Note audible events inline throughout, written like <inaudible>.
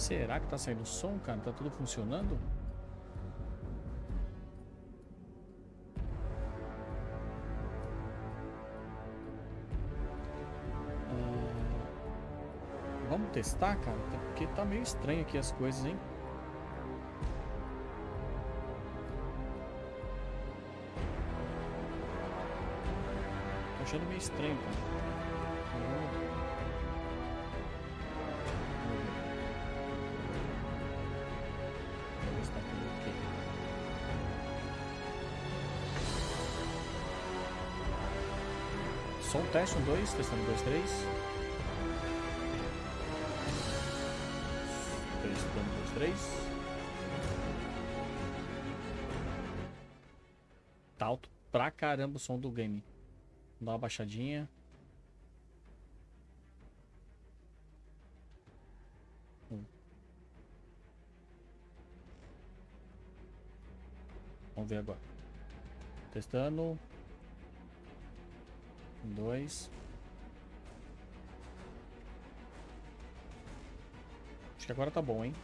Será que tá saindo som, cara? Tá tudo funcionando? Ah, vamos testar, cara? Porque tá meio estranho aqui as coisas, hein? Tô achando meio estranho, cara. Teste, um, dois, testando dois, três. Testando dois, três. Tá alto pra caramba o som do game. Dá uma baixadinha. Vamos ver agora. Testando dois. Acho que agora tá bom, hein?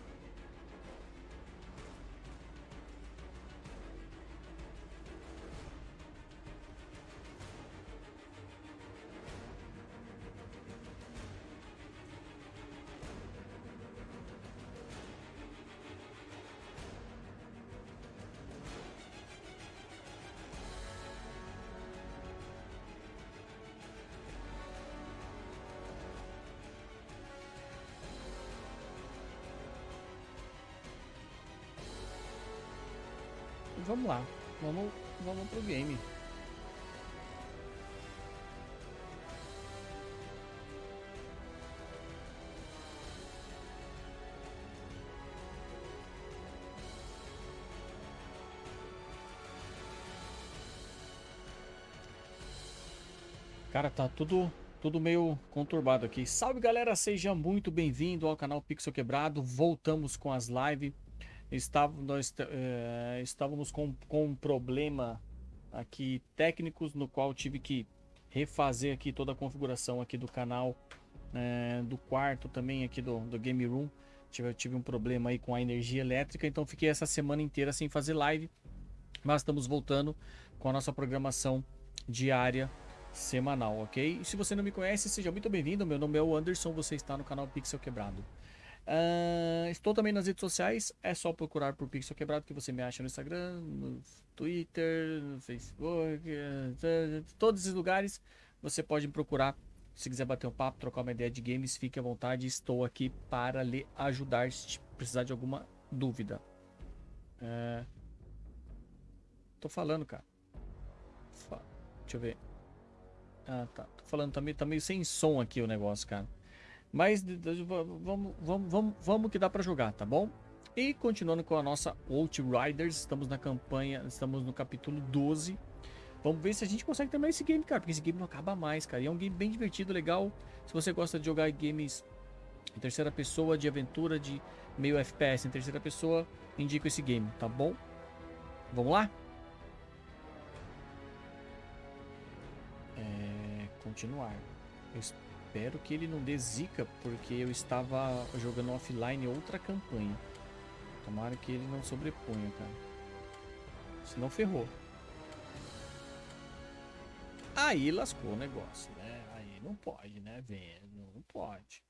Vamos lá. Vamos, vamos pro game. Cara, tá tudo tudo meio conturbado aqui. Salve galera, seja muito bem-vindo ao canal Pixel Quebrado. Voltamos com as lives estávamos, nós, é, estávamos com, com um problema aqui técnicos no qual tive que refazer aqui toda a configuração aqui do canal é, do quarto também aqui do, do game room. Tive, tive um problema aí com a energia elétrica então fiquei essa semana inteira sem fazer live mas estamos voltando com a nossa programação diária semanal ok? E se você não me conhece seja muito bem-vindo. Meu nome é o Anderson você está no canal Pixel Quebrado Uh, estou também nas redes sociais, é só procurar por Pixel Quebrado que você me acha no Instagram, no Twitter, no Facebook, todos esses lugares você pode me procurar. Se quiser bater um papo, trocar uma ideia de games, fique à vontade, estou aqui para lhe ajudar se precisar de alguma dúvida. Uh, tô falando, cara. Deixa eu ver. Ah, tá. Tô falando, tá meio, tá meio sem som aqui o negócio, cara. Mas vamos, vamos, vamos, vamos que dá para jogar, tá bom? E continuando com a nossa Outriders, estamos na campanha, estamos no capítulo 12. Vamos ver se a gente consegue terminar esse game, cara, porque esse game não acaba mais, cara. E é um game bem divertido, legal. Se você gosta de jogar games em terceira pessoa, de aventura, de meio FPS em terceira pessoa, indico esse game, tá bom? Vamos lá? É, continuar. Eu espero que ele não dê zica, porque eu estava jogando offline outra campanha. Tomara que ele não sobreponha, cara. Senão ferrou. Aí lascou o negócio, né? Aí não pode, né, velho? Não pode.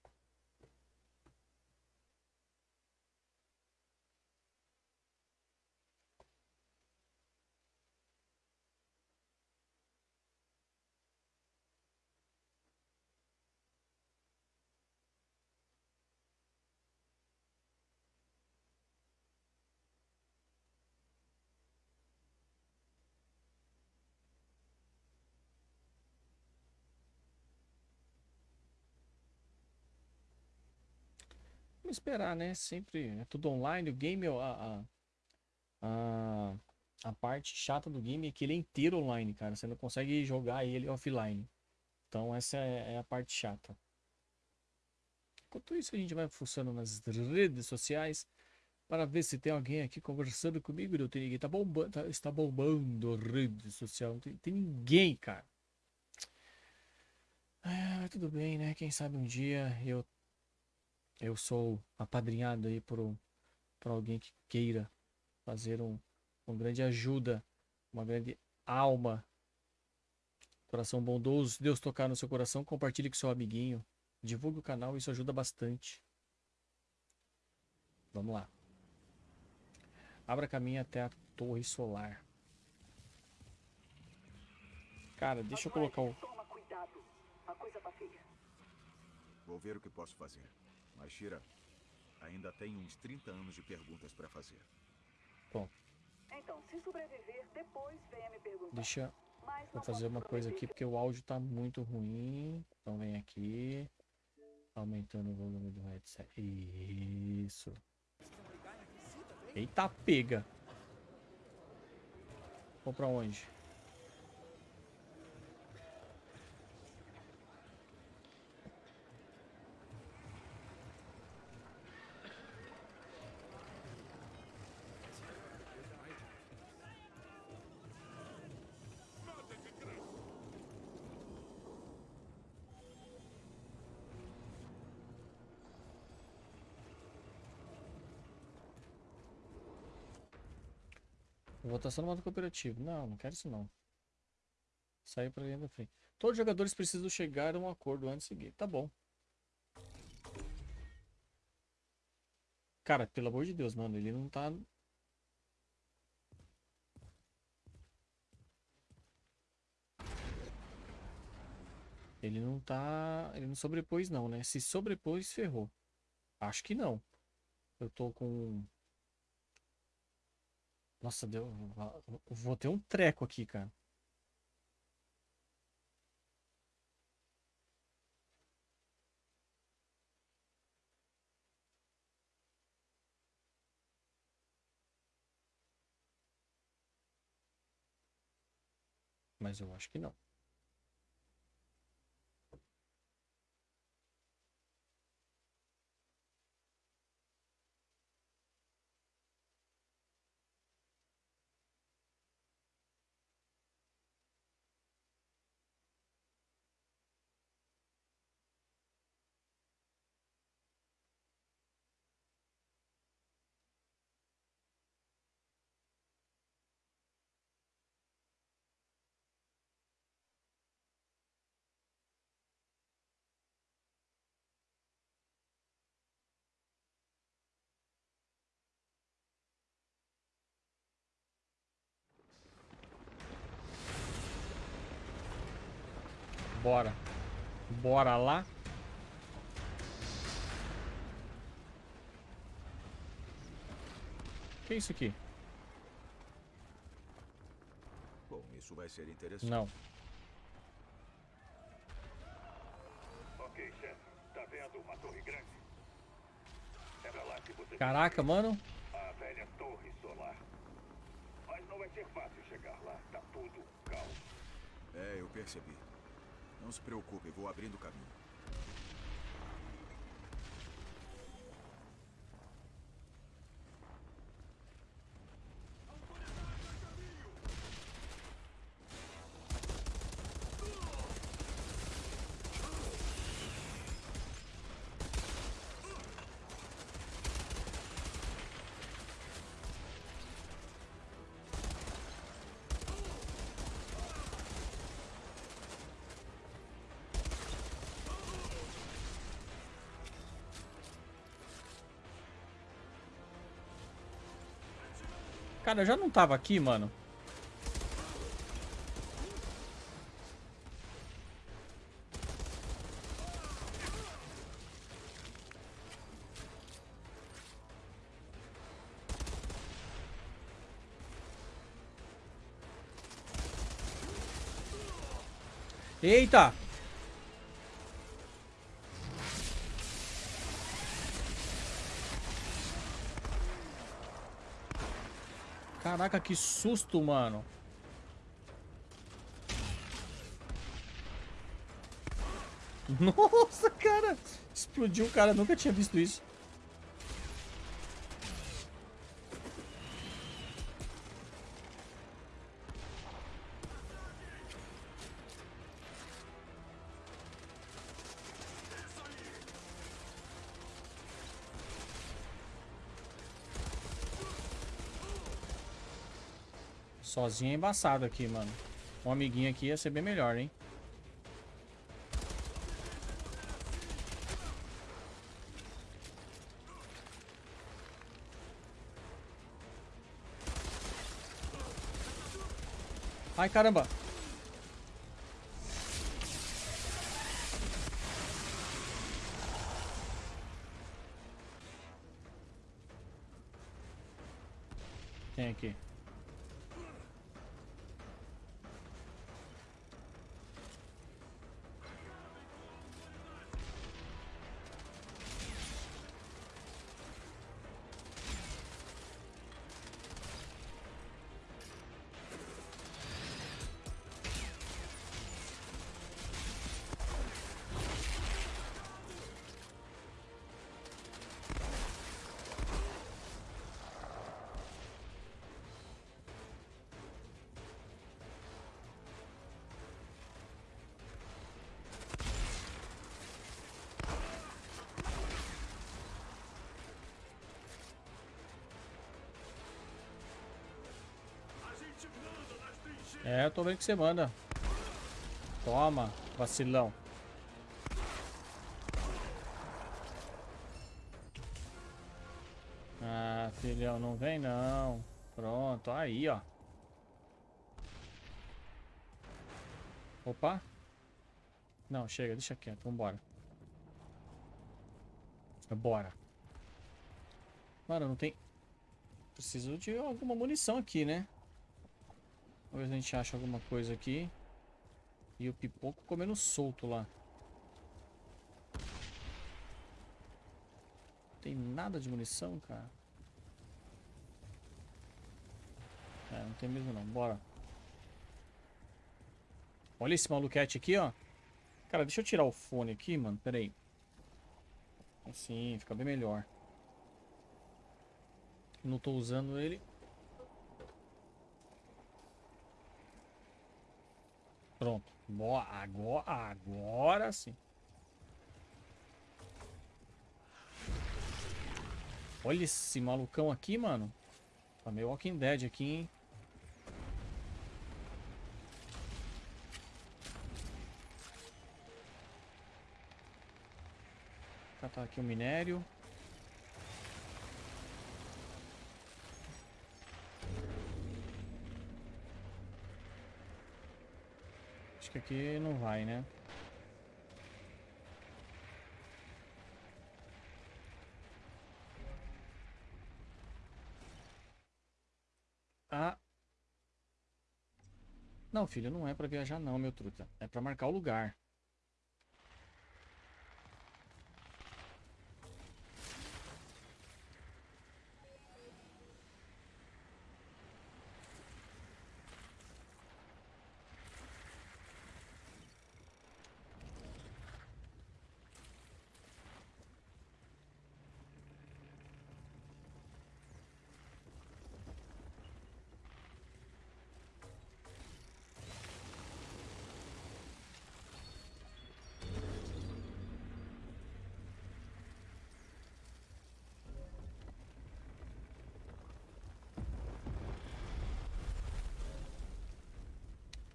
Vamos esperar, né? Sempre é tudo online. O game, a, a, a, a parte chata do game é que ele é inteiro online, cara. Você não consegue jogar ele offline. Então essa é, é a parte chata. Enquanto isso, a gente vai fuçando nas redes sociais para ver se tem alguém aqui conversando comigo. Não tem ninguém. Tá bombando, tá, está bombando rede social. Não tem, tem ninguém, cara. Ah, tudo bem, né? Quem sabe um dia eu eu sou apadrinhado aí por, um- por alguém que queira fazer um, uma grande ajuda, uma grande alma, coração bondoso, se Deus tocar no seu coração, compartilhe com seu amiguinho, divulgue o canal, isso ajuda bastante. Vamos lá. Abra caminho até a torre solar. Cara, deixa eu colocar o. Toma cuidado. A coisa tá feia. Vou ver o que posso fazer. Mas, Shira, ainda tenho uns 30 anos de perguntas para fazer. Bom, Então, se sobreviver, depois venha me perguntar. deixa não fazer uma coisa aqui porque o áudio tá muito ruim. Então vem aqui. Aumentando o volume do headset. Isso. Eita pega. Vou pra onde? Votação no modo cooperativo. Não, não quero isso não. Sair pra linha da frente. Todos os jogadores precisam chegar a um acordo antes de seguir. Tá bom. Cara, pelo amor de Deus, mano, ele não tá. Ele não tá. Ele não sobrepôs, não, né? Se sobrepôs, ferrou. Acho que não. Eu tô com. Nossa, deu. Vou ter um treco aqui, cara. Mas eu acho que não. Bora. Bora lá. Que é isso aqui? Bom, isso vai ser interessante. Não. Ok, chefe. Tá vendo uma torre grande? É pra lá que você Caraca, mano. a velha torre solar. Mas não vai ser fácil chegar lá. Tá tudo caos. É, eu percebi. Não se preocupe, vou abrindo o caminho. Cara, eu já não tava aqui, mano. Eita! Caraca, que susto, mano. <laughs> Nossa, cara. Explodiu cara, nunca tinha visto isso. Sozinho é embaçado aqui, mano. Um amiguinho aqui ia ser bem melhor, hein? Ai, caramba. Tem aqui. Tô vendo que você manda. Toma, vacilão. Ah, filhão, não vem não. Pronto, aí, ó. Opa. Não, chega, deixa quieto, vambora. Bora. Mano, não tem... Preciso de alguma munição aqui, né? Vamos ver se a gente acha alguma coisa aqui. E o pipoco comendo solto lá. Tem nada de munição, cara. É, não tem mesmo não. Bora. Olha esse maluquete aqui, ó. Cara, deixa eu tirar o fone aqui, mano. Pera aí. Assim, fica bem melhor. Não tô usando ele. Pronto. Agora, agora sim. Olha esse malucão aqui, mano. Tá meio Walking Dead aqui, hein? Catar aqui o minério. Que aqui não vai, né? Ah. Não, filho, não é pra viajar não, meu truta. É pra marcar o lugar.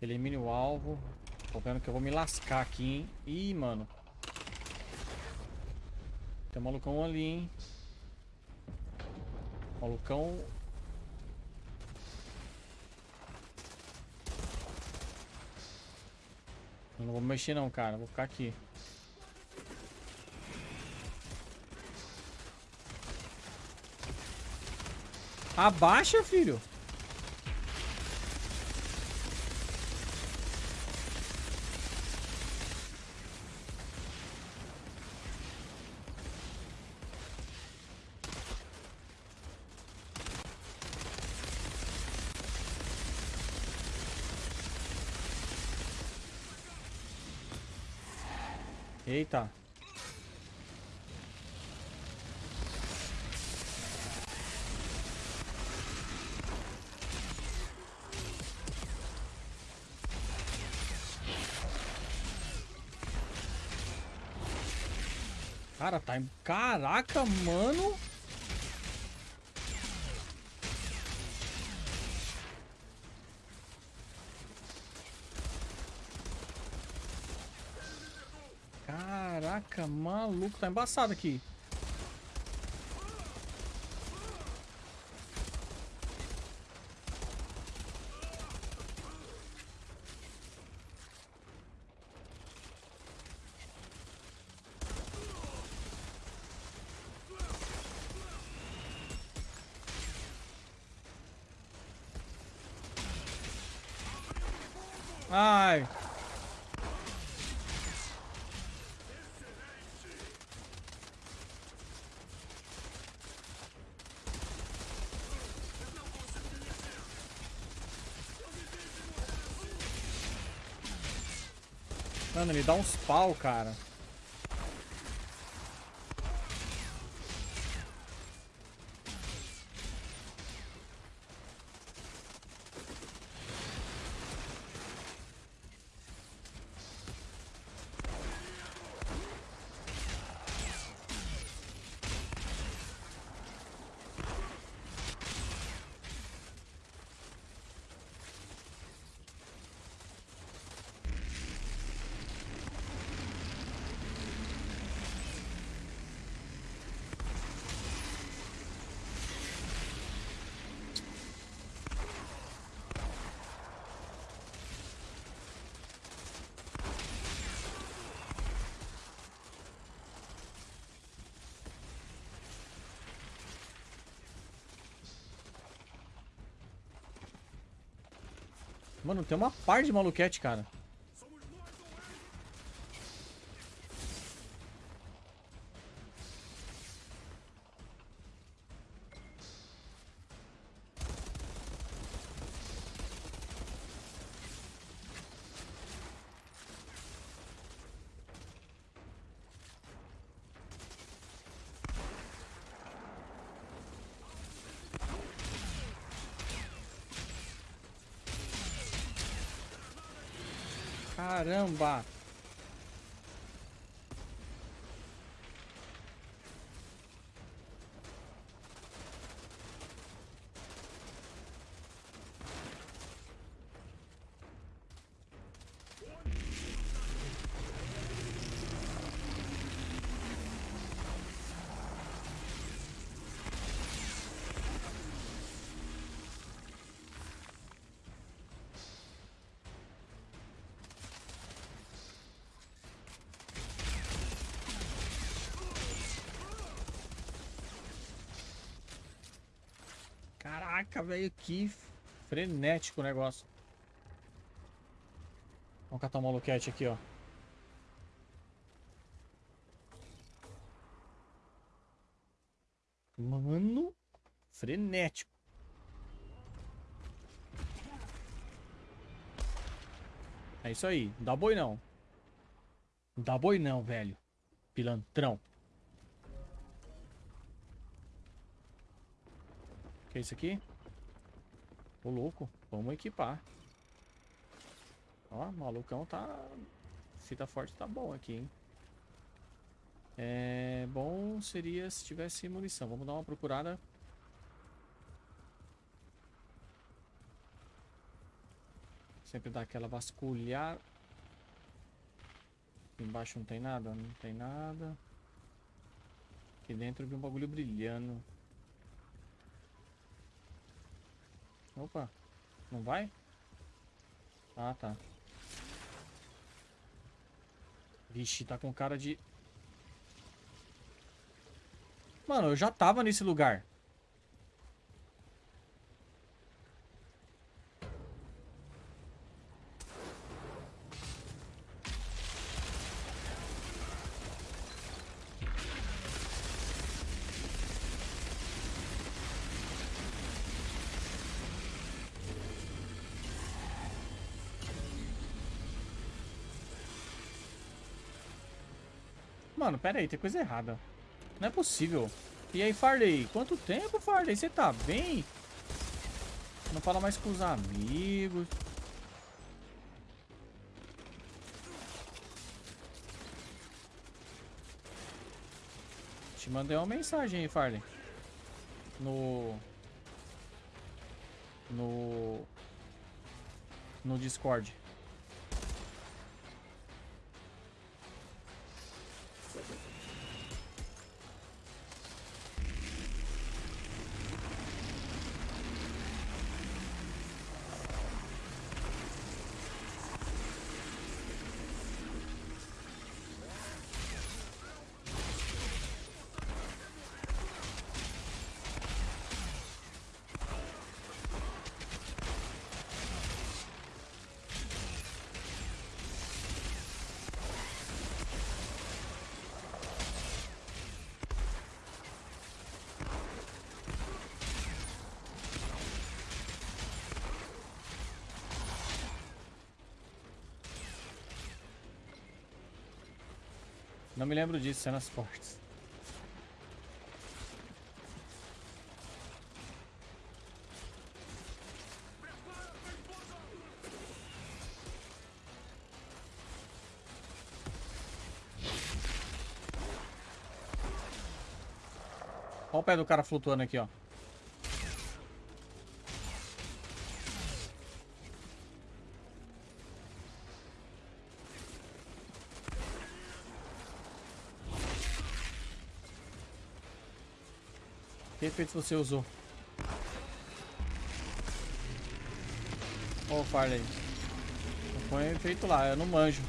Elimine o alvo. Tô vendo que eu vou me lascar aqui, hein? Ih, mano. Tem um malucão ali, hein? Malucão... Eu não vou mexer não, cara. Vou ficar aqui. Abaixa, filho. Eita. Cara, tá... Caraca, mano. Caraca, maluco, tá embaçado aqui. Ai. Mano, ele dá uns pau, cara. Mano, tem uma par de maluquete, cara. Caramba! Caraca, velho, que frenético o negócio. Vamos catar o maluquete aqui, ó. Mano, frenético. É isso aí, não dá boi não. Não dá boi não, velho. Pilantrão. Que é isso aqui? Ô louco, vamos equipar. Ó, malucão tá... Fita forte tá bom aqui, hein? É... Bom seria se tivesse munição. Vamos dar uma procurada. Sempre dá aquela vasculhar. Aqui embaixo não tem nada? Não tem nada. Aqui dentro vi um bagulho brilhando. Opa, não vai? Ah, tá. Vixe, tá com cara de... Mano, eu já tava nesse lugar. Mano, pera aí, tem coisa errada. Não é possível. E aí, Farley? Quanto tempo, Farley? Você tá bem? Não fala mais com os amigos. Te mandei uma mensagem aí, Farley. No... No... No Discord. Não me lembro disso, cenas fortes. Olha o pé do cara flutuando aqui, ó. Que efeito você usou? Ô, oh, Farley. Põe efeito lá, eu não manjo.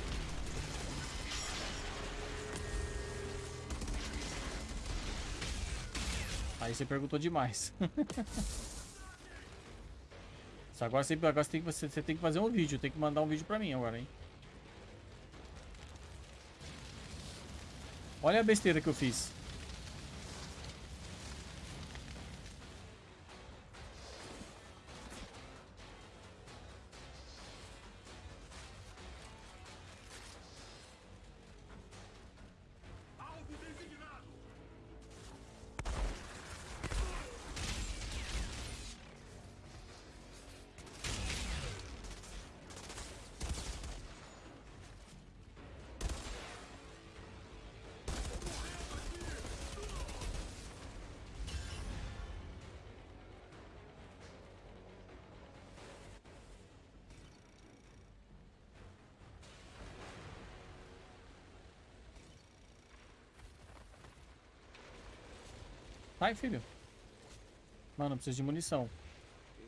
Aí você perguntou demais. <laughs> agora, você, agora você, tem que, você, você tem que fazer um vídeo. Tem que mandar um vídeo pra mim agora, hein? Olha a besteira que eu fiz. Vai, filho. Mano, preciso de munição.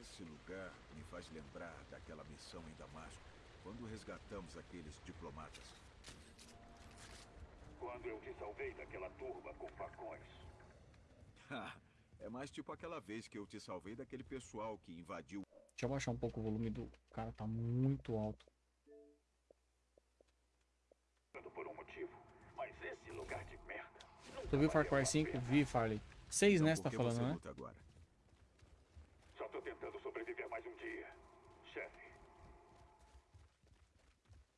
Esse lugar me faz lembrar daquela missão em Damasco, quando resgatamos aqueles diplomatas. Quando eu te salvei daquela turba com facões. é mais tipo aquela vez que eu te salvei daquele pessoal que invadiu. Deixa eu baixar um pouco o volume do cara, tá muito alto. Por um motivo, mas esse lugar de merda. Tu viu Far Cry 5? Vi, Farley. Seis, então, né? Você tá falando, né? Agora? Só tô tentando sobreviver mais um dia, chefe.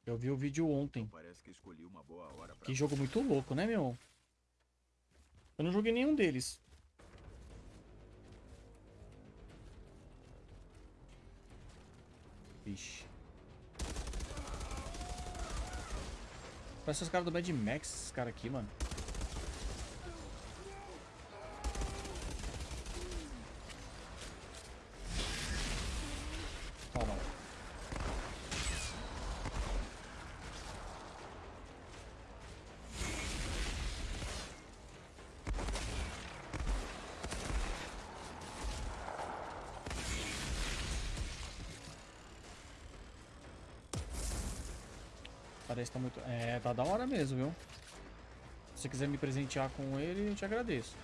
Eu vi o vídeo ontem. Então parece que escolhi uma boa hora pra... Que jogo muito louco, né, meu? Eu não joguei nenhum deles. Vixe. Parece os caras do Mad Max, esses caras aqui, mano. Parece que tá muito... É, tá da hora mesmo, viu? Se você quiser me presentear com ele, eu te agradeço.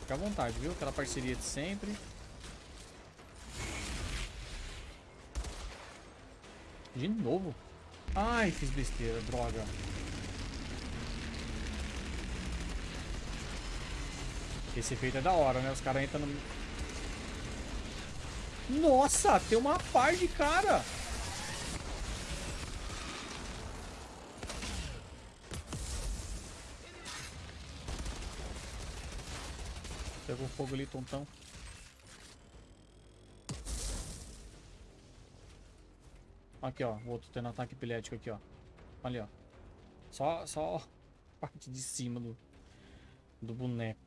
Fica à vontade, viu? Aquela parceria de sempre. De novo? Ai, fiz besteira, droga. Esse efeito é da hora, né? Os caras entram no... Nossa, tem uma par de cara. Pegou fogo ali, tontão. Aqui, ó. O outro tendo ataque epilético aqui, ó. Ali, ó. Só, só parte de cima do, do boneco.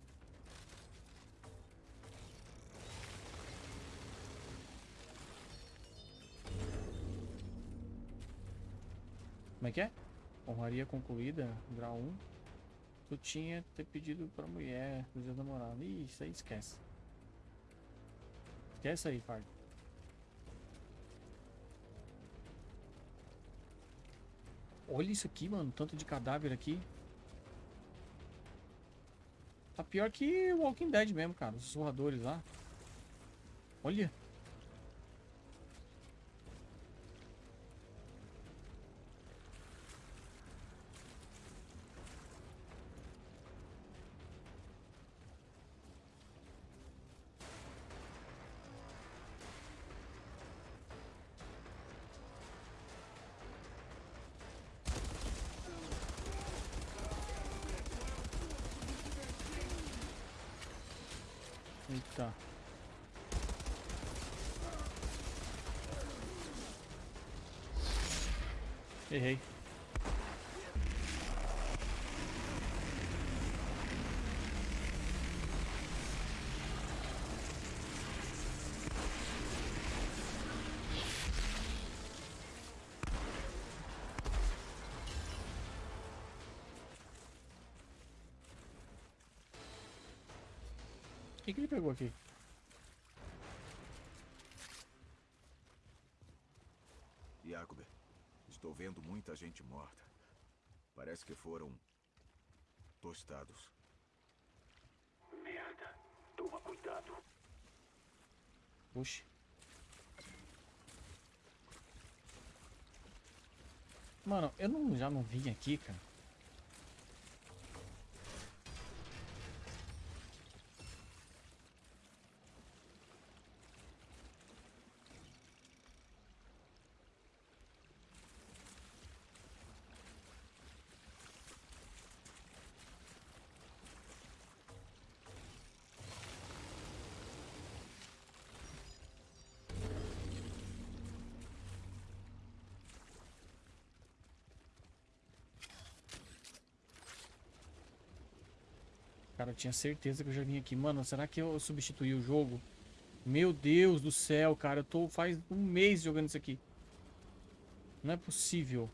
É que é? Honraria concluída, grau 1. Tu tinha ter pedido pra mulher, pro dia namorado. Ih, isso aí esquece. Esquece aí, Fard. Olha isso aqui, mano. Tanto de cadáver aqui. Tá pior que Walking Dead mesmo, cara. Os sussurradores lá. Olha. O que, que ele pegou aqui? Jacob, estou vendo muita gente morta. Parece que foram tostados. Merda. Toma cuidado. Puxa. Mano, eu não, já não vim aqui, cara. Tinha certeza que eu já vim aqui. Mano, será que eu substituí o jogo? Meu Deus do céu, cara. Eu tô faz um mês jogando isso aqui. Não é possível.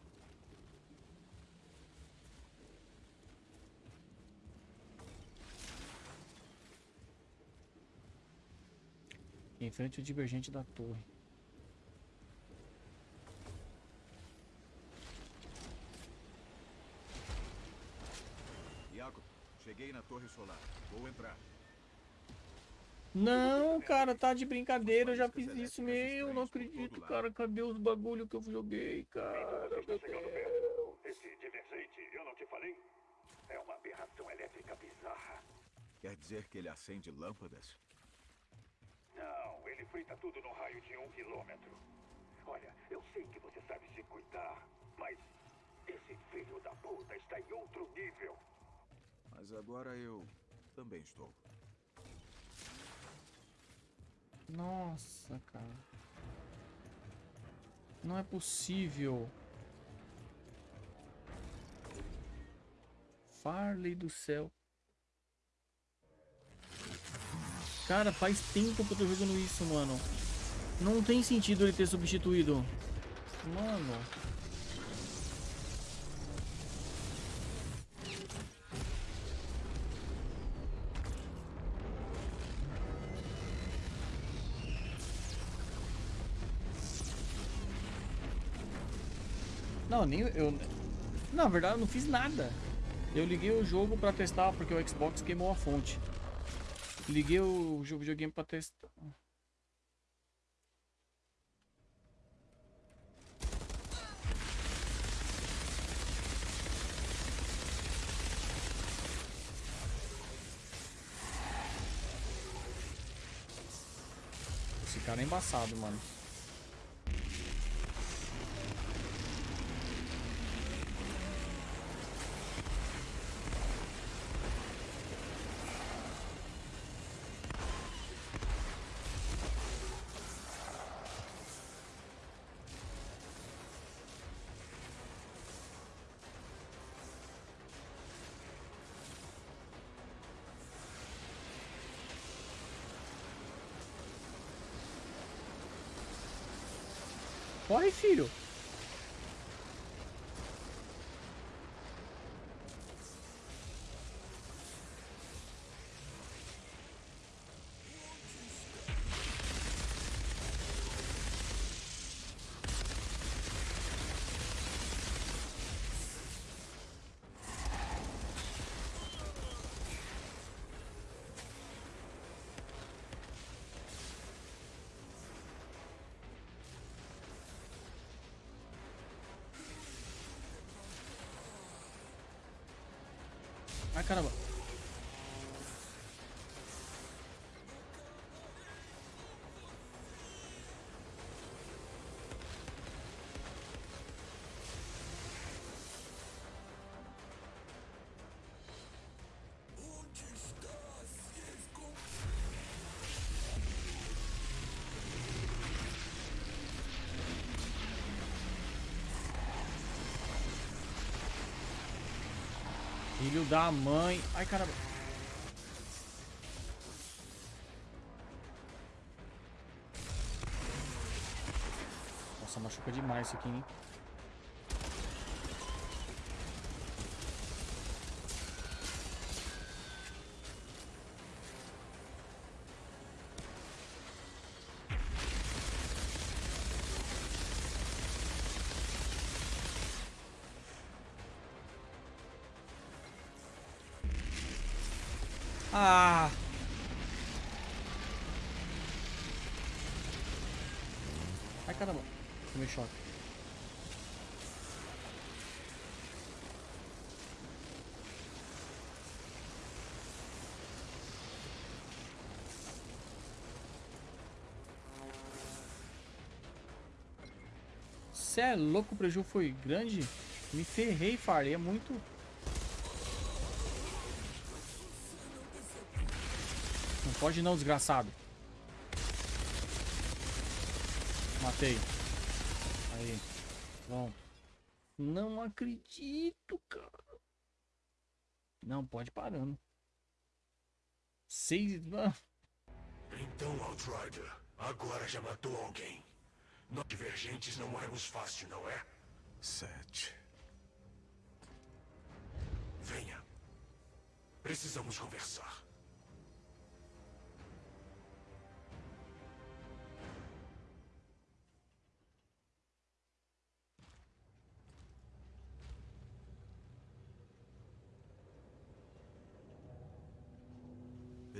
Em frente ao divergente da torre. Torre solar. Vou entrar. Não, cara, tá de brincadeira. Eu já fiz isso, meu. Não acredito, cara. Cadê os bagulho que eu joguei, cara? Meu Deus. Esse divergente, eu não te falei? É uma aberração elétrica bizarra. Quer dizer que ele acende lâmpadas? Não, ele frita tudo no raio de um quilômetro. Olha, eu sei que você sabe se cuidar, mas esse filho da puta está em agora eu também estou. Nossa, cara. Não é possível. Farley do céu. Cara, faz tempo que eu tô jogando isso, mano. Não tem sentido ele ter substituído. Mano. Não, nem eu. Na verdade, eu não fiz nada. Eu liguei o jogo pra testar porque o Xbox queimou a fonte. Liguei o jogo videogame pra testar. Esse cara é embaçado, mano. Corre, filho. Caramba. Filho da mãe. Ai, caramba. Nossa, machuca demais isso aqui, hein? Ah! Ai, caramba. Tomei choque. Cê é louco, o prejuízo foi grande? Me ferrei, farei. É muito... Pode não, desgraçado. Matei. Aí. Bom. Não acredito, cara. Não, pode parando. Seis... ah, Então, Outrider, agora já matou alguém. Nós divergentes não morremos fácil, não é? Sete. Venha. Precisamos conversar.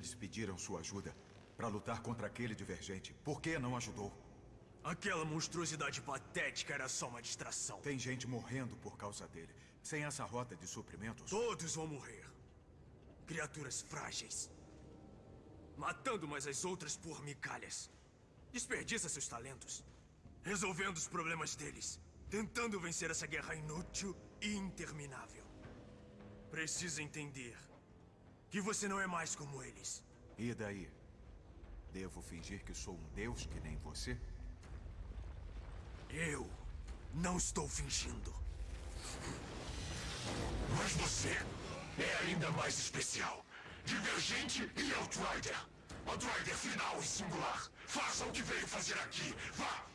Eles pediram sua ajuda para lutar contra aquele divergente. Por que não ajudou? Aquela monstruosidade patética era só uma distração. Tem gente morrendo por causa dele. Sem essa rota de suprimentos, Todos vão morrer. Criaturas frágeis. Matando umas às outras por migalhas. Desperdiça seus talentos. Resolvendo os problemas deles. Tentando vencer essa guerra inútil e interminável. Precisa entender que você não é mais como eles. e daí? Devo fingir que sou um deus que nem você? Eu não estou fingindo. Mas você é ainda mais especial. Divergente e Outrider. Outrider final e singular. Faça o que veio fazer aqui. Vá!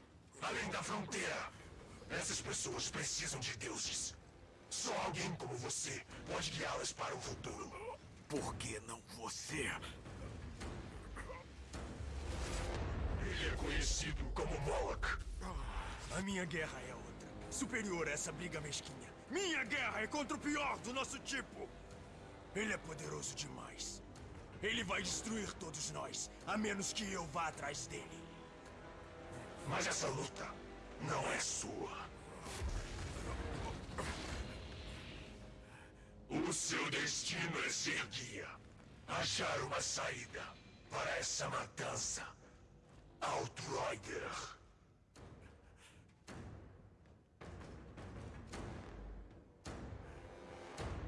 Além da fronteira. Essas pessoas precisam de deuses. Só alguém como você pode guiá-las para o futuro. Por que não você? Ele é conhecido como Moloch. A minha guerra é outra. Superior a essa briga mesquinha. Minha guerra é contra o pior do nosso tipo. Ele é poderoso demais. Ele vai destruir todos nós, a menos que eu vá atrás dele. Mas essa luta não é sua. O seu destino é ser guia. Achar uma saída para essa matança. Outrider.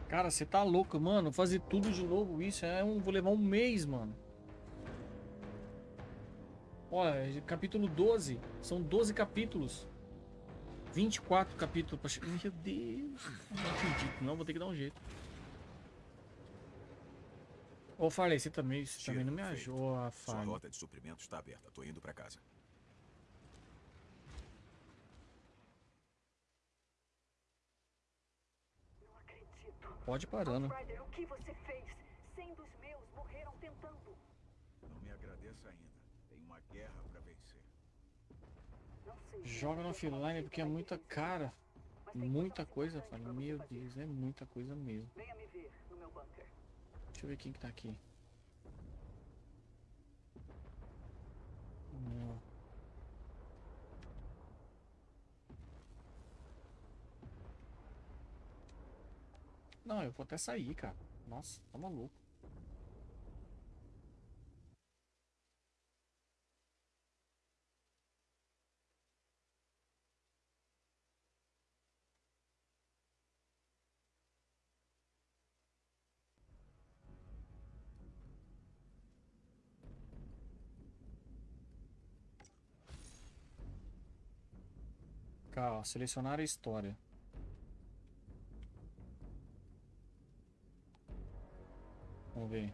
Cara, você tá louco, mano. Fazer tudo de novo isso é um. Vou levar um mês, mano. Olha, capítulo 12. São 12 capítulos. 24 capítulos pra chegar. Meu Deus. Não acredito, não. Vou ter que dar um jeito. Ô, Farley, você também, você também não me ajuda, Sua Farley. rota de suprimentos está aberta. Tô indo para casa. Não acredito. Pode parando. Outrider, o que você fez? Cem dos meus morreram tentando. Não me agradeça ainda. Tem uma guerra para vencer. Não sei. Joga no offline porque é muita cara. Muita coisa você Meu. Deus, é muita coisa mesmo. Venha me ver no meu bunker. Deixa eu ver quem que tá aqui. Não. Não, eu vou até sair, cara. Nossa, tá maluco. Cá, ó, selecionar a história. Vamos ver.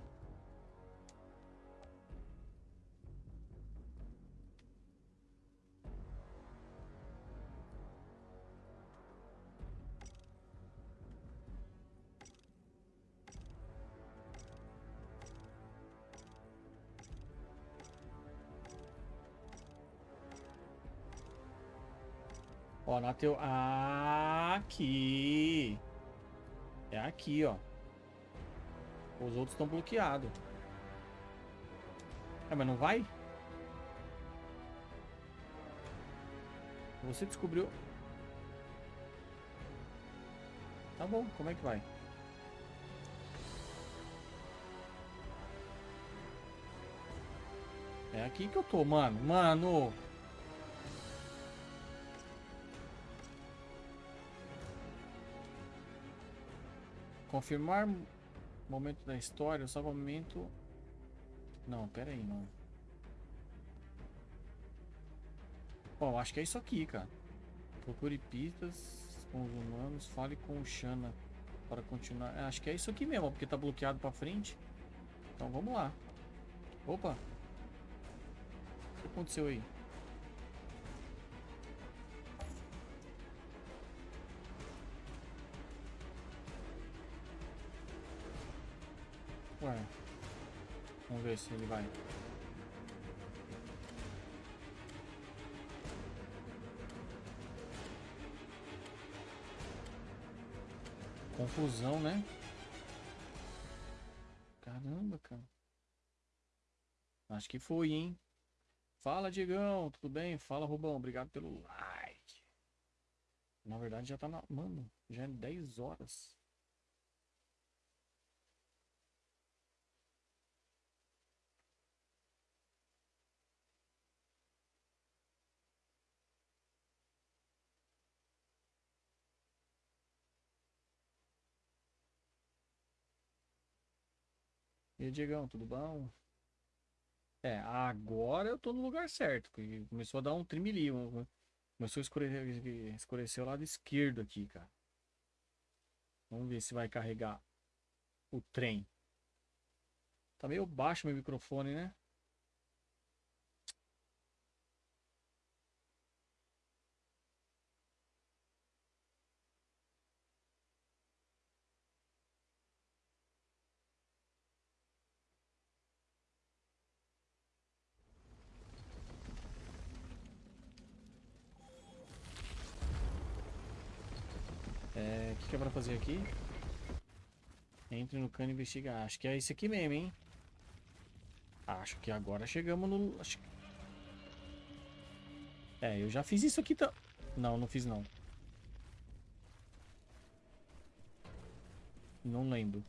Ó, na teu... Aqui. É aqui, ó. Os outros estão bloqueados. É, mas não vai? Você descobriu... Tá bom, como é que vai? É aqui que eu tô, mano. Mano... Confirmar momento da história, o salvamento... Não, pera aí, não. Bom, acho que é isso aqui, cara. Procure pistas com os humanos, fale com o Shana para continuar. É, acho que é isso aqui mesmo, porque tá bloqueado pra frente. Então vamos lá. Opa! O que aconteceu aí? Vamos ver se ele vai. Confusão, né? Caramba, cara. Acho que foi, hein? Fala, Diegão. Tudo bem? Fala, Rubão. Obrigado pelo like. Na verdade, já tá na... Mano, já é 10 horas. E aí, Diegão, tudo bom? É, agora eu tô no lugar certo, porque começou a dar um trimili, um- começou a escurecer, escurecer o lado esquerdo aqui, cara. Vamos ver se vai carregar o trem. Tá meio baixo meu microfone, né? É, o que, que é pra fazer aqui? Entre no cano e investigar. Acho que é esse aqui mesmo, hein? Acho que agora chegamos no... acho É, eu já fiz isso aqui tá... Não, não fiz não. Não lembro.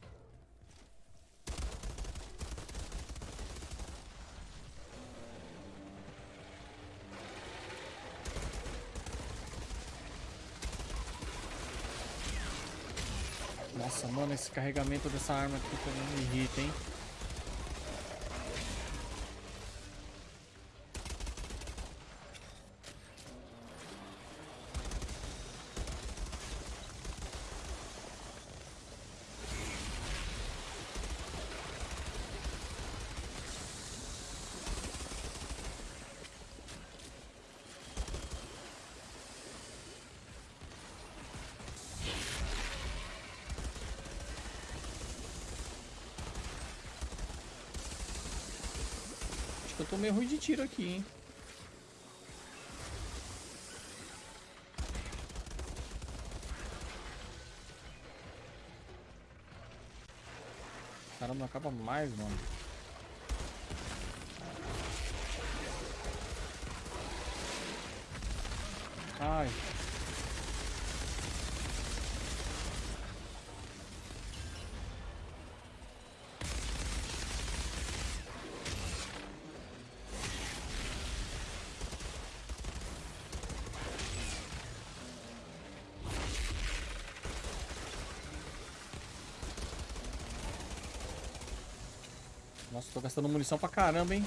Nossa, mano, esse carregamento dessa arma aqui também me irrita, hein? Meio ruim de tiro aqui, hein? Caramba, não acaba mais, mano. Nossa, tô gastando munição pra caramba, hein?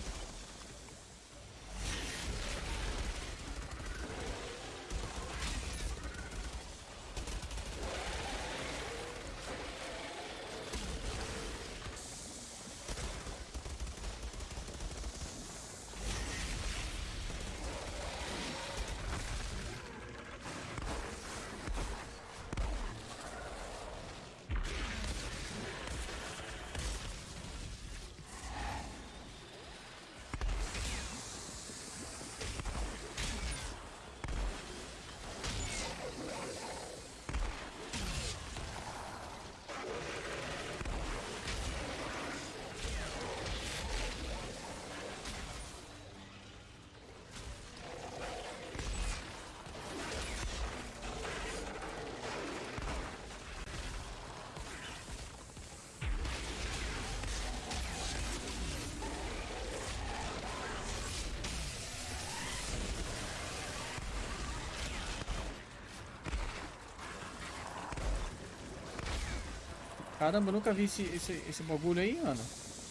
Caramba, eu nunca vi esse, esse, esse bagulho aí, mano.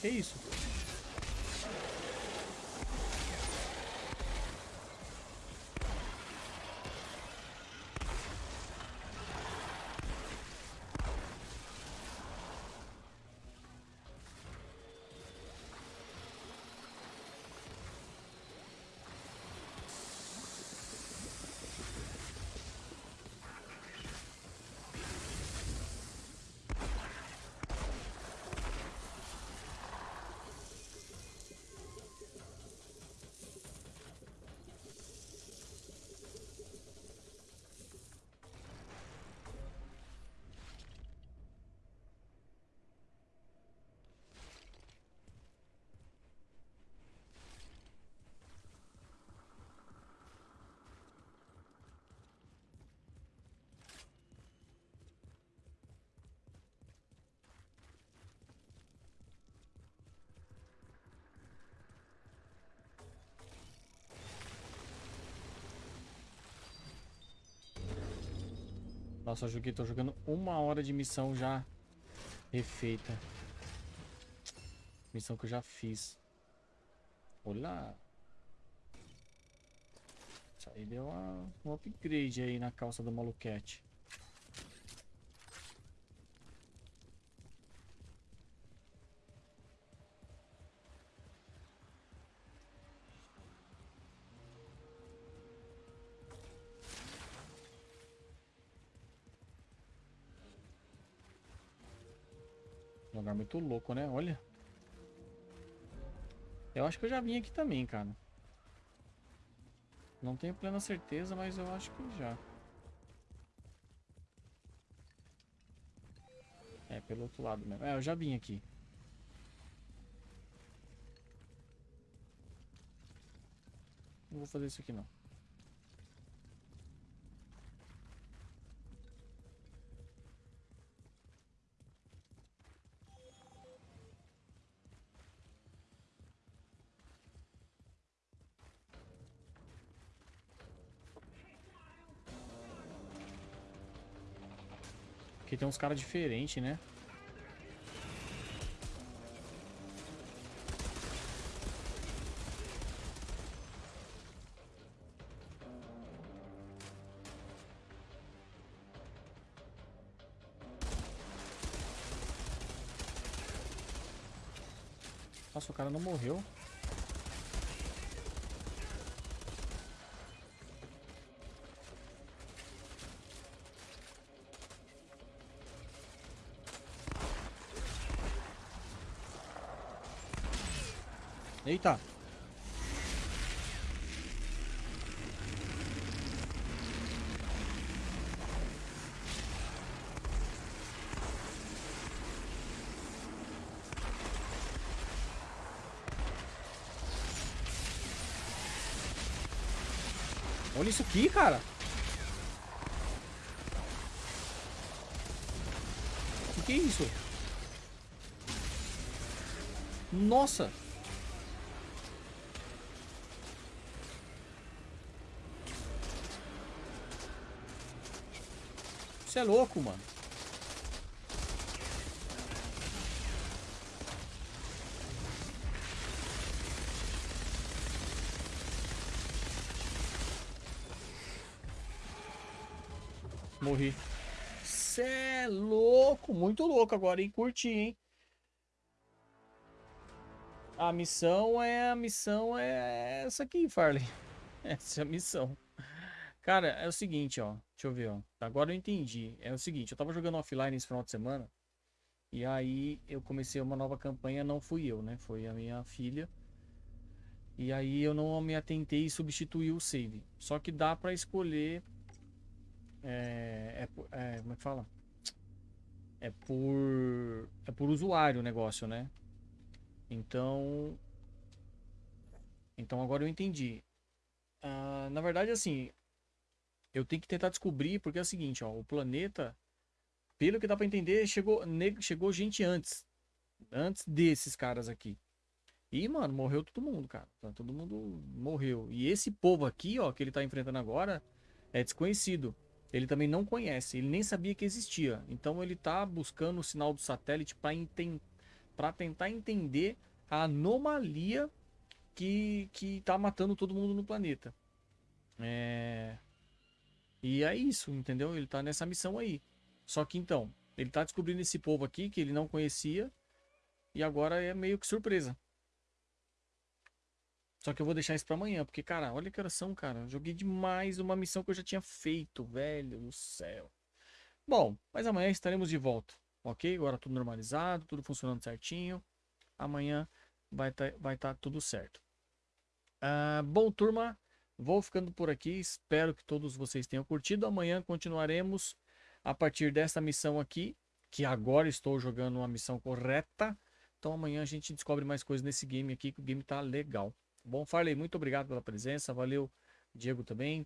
Que isso? Nossa, eu joguei, tô jogando uma hora de missão já refeita. Missão que eu já fiz. Olá. Isso aí deu uma, um upgrade aí na calça do maluquete. Lugar muito louco, né? Olha. Eu acho que eu já vim aqui também, cara. Não tenho plena certeza, mas eu acho que já. É, pelo outro lado mesmo. É, eu já vim aqui. Não vou fazer isso aqui não. Tem uns caras diferentes, né? Nossa, o cara não morreu. Eita. Olha isso aqui, cara. O que, é isso? Nossa. Você é louco, mano. Morri. Cê é louco, muito louco agora, hein? Curti, hein? A missão é a missão é essa aqui, Farley. <laughs> Essa é a missão. Cara, é o seguinte, ó. Deixa eu ver, ó. Agora eu entendi. É o seguinte, eu tava jogando offline esse final de semana. E aí eu comecei uma nova campanha, não fui eu, né? Foi a minha filha. E aí eu não me atentei e substituí o save. Só que dá pra escolher. É, é, é, como é que fala? É por. É por usuário o negócio, né? Então. Então agora eu entendi. Uh, na verdade, assim, eu tenho que tentar descobrir, porque é o seguinte, ó, o planeta, pelo que dá para entender, chegou, chegou gente antes. Antes desses caras aqui. E, mano, morreu todo mundo, cara. Tá, todo mundo morreu. E esse povo aqui, ó, que ele tá enfrentando agora, é desconhecido. ele também não conhece, ele nem sabia que existia. Então ele está buscando o sinal do satélite para tentar entender a anomalia que, que tá matando todo mundo no planeta. É... E é isso, entendeu? Ele tá nessa missão aí. Só que então, ele tá descobrindo esse povo aqui que ele não conhecia. E agora é meio que surpresa. Só que eu vou deixar isso pra amanhã, porque, cara, olha que horas são, cara. joguei demais uma missão que eu já tinha feito, velho do céu. Bom, mas amanhã estaremos de volta, ok? Agora tudo normalizado, tudo funcionando certinho. Amanhã vai estar tá, vai tá tudo certo. Uh, bom, turma, vou ficando por aqui. Espero que todos vocês tenham curtido. Amanhã continuaremos a partir dessa missão aqui, que agora estou jogando uma missão correta. Então amanhã a gente descobre mais coisas nesse game aqui, que o game tá legal. Bom, Farley, muito obrigado pela presença. Valeu, Diego também,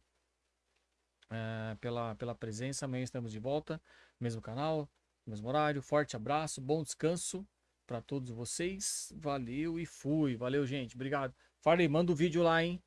uh, pela, pela presença. Amanhã estamos de volta, mesmo canal, mesmo horário. Forte abraço, bom descanso para todos vocês. Valeu e fui. Valeu, gente. Obrigado. Farley, manda o vídeo lá, hein?